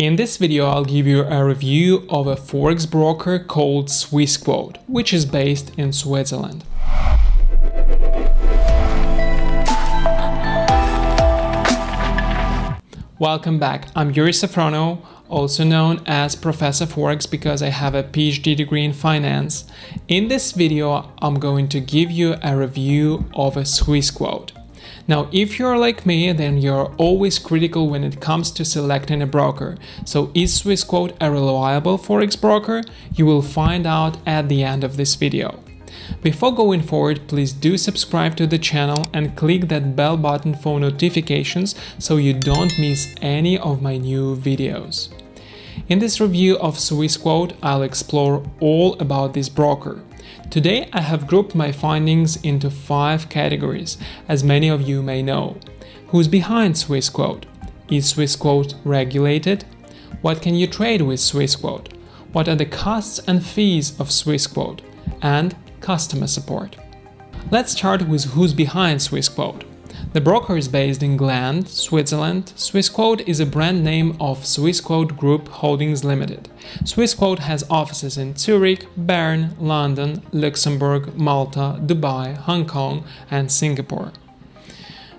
In this video I'll give you a review of a forex broker called Swissquote, which is based in Switzerland. Welcome back, I'm Yuri Safrono, also known as Professor Forex because I have a PhD degree in finance. In this video I'm going to give you a review of a Swissquote. Now, if you're like me, then you're always critical when it comes to selecting a broker. So is Swissquote a reliable forex broker? You will find out at the end of this video. Before going forward, please do subscribe to the channel and click that bell button for notifications so you don't miss any of my new videos. In this review of Swissquote, I'll explore all about this broker. Today I have grouped my findings into five categories, as many of you may know. Who's behind Swissquote? Is Swissquote regulated? What can you trade with Swissquote? What are the costs and fees of Swissquote? And customer support. Let's start with who's behind Swissquote. The broker is based in Gland, Switzerland. Swissquote is a brand name of Swissquote Group Holdings Limited. Swissquote has offices in Zurich, Bern, London, Luxembourg, Malta, Dubai, Hong Kong and Singapore.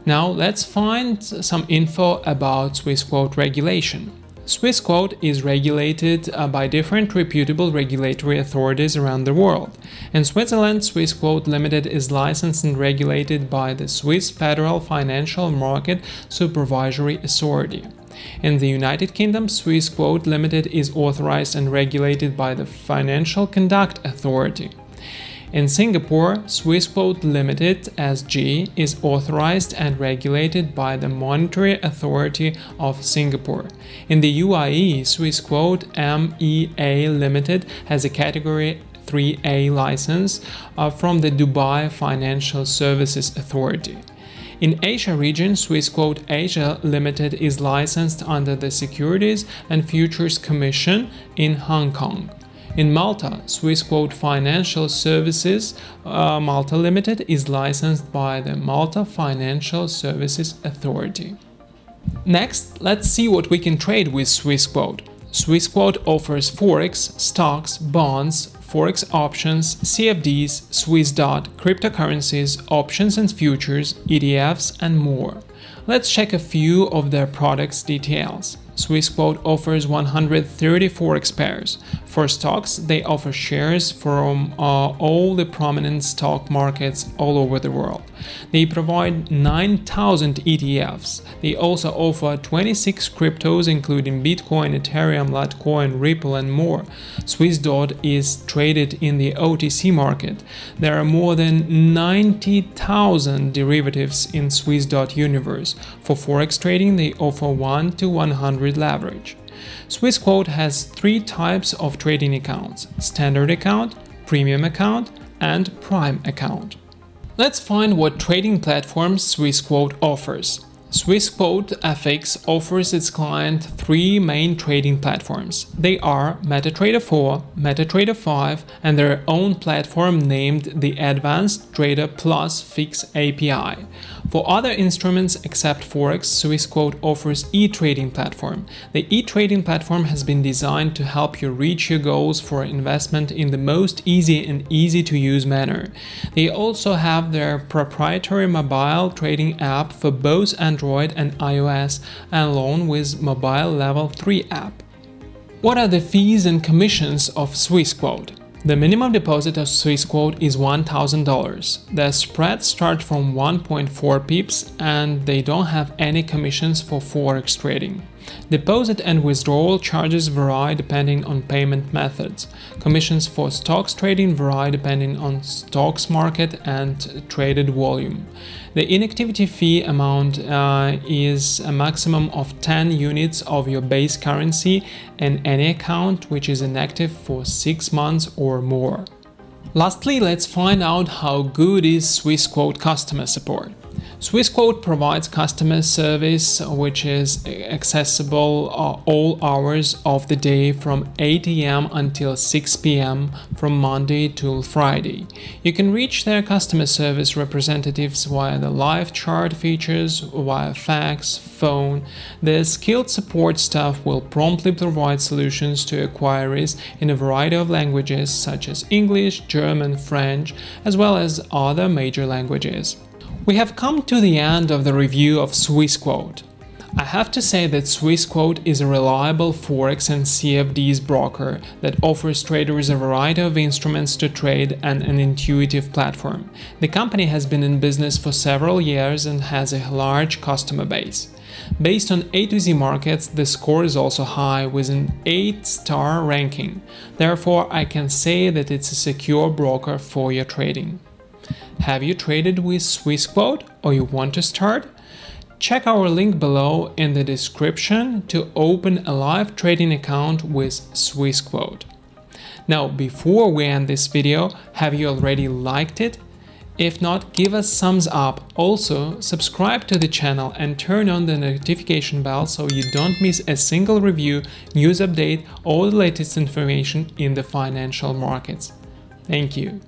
Now let's find some info about Swissquote regulation. Swissquote is regulated uh, by different reputable regulatory authorities around the world. In Switzerland, Swissquote Limited is licensed and regulated by the Swiss Federal Financial Market Supervisory Authority. In the United Kingdom, Swissquote Limited is authorized and regulated by the Financial Conduct Authority. In Singapore, Swissquote Limited SG is authorized and regulated by the Monetary Authority of Singapore. In the UAE, Swissquote MEA Limited has a category 3A license uh, from the Dubai Financial Services Authority. In Asia region, Swissquote Asia Limited is licensed under the Securities and Futures Commission in Hong Kong. In Malta, Swissquote Financial Services uh, Malta Limited is licensed by the Malta Financial Services Authority. Next, let's see what we can trade with Swissquote. Swissquote offers forex, stocks, bonds, forex options, CFDs, Swissdot, cryptocurrencies, options and futures, ETFs and more. Let's check a few of their products details. Swissquote offers 134x pairs. For stocks, they offer shares from uh, all the prominent stock markets all over the world. They provide 9,000 ETFs. They also offer 26 cryptos including Bitcoin, Ethereum, Litecoin, Ripple and more. Swissdot is traded in the OTC market. There are more than 90,000 derivatives in Swissdot universe. For forex trading, they offer 1 to 100 leverage. Swissquote has three types of trading accounts, standard account, premium account and prime account. Let's find what trading platforms Swissquote offers. Swissquote FX offers its client three main trading platforms. They are MetaTrader 4, MetaTrader 5 and their own platform named the Advanced Trader Plus Fix API. For other instruments except Forex, Swissquote offers e-trading platform. The e-trading platform has been designed to help you reach your goals for investment in the most easy and easy to use manner. They also have their proprietary mobile trading app for both Android and iOS along with mobile level 3 app. What are the fees and commissions of Swissquote? The minimum deposit of Swissquote is $1,000. The spreads start from 1.4 pips and they don't have any commissions for forex trading. Deposit and withdrawal charges vary depending on payment methods. Commissions for stocks trading vary depending on stocks market and traded volume. The inactivity fee amount uh, is a maximum of 10 units of your base currency in any account which is inactive for 6 months or more. Lastly, let's find out how good is Swissquote customer support. Swissquote provides customer service which is accessible uh, all hours of the day from 8 am until 6 pm from Monday till Friday. You can reach their customer service representatives via the live chat features, via fax, phone. Their skilled support staff will promptly provide solutions to inquiries in a variety of languages such as English, German, French, as well as other major languages. We have come to the end of the review of Swissquote. I have to say that Swissquote is a reliable Forex and CFDs broker that offers traders a variety of instruments to trade and an intuitive platform. The company has been in business for several years and has a large customer base. Based on A to Z markets, the score is also high with an 8-star ranking. Therefore, I can say that it's a secure broker for your trading. Have you traded with Swissquote or you want to start? Check our link below in the description to open a live trading account with Swissquote. Now, before we end this video, have you already liked it? If not, give us thumbs up. Also, subscribe to the channel and turn on the notification bell so you don't miss a single review, news update, or the latest information in the financial markets. Thank you.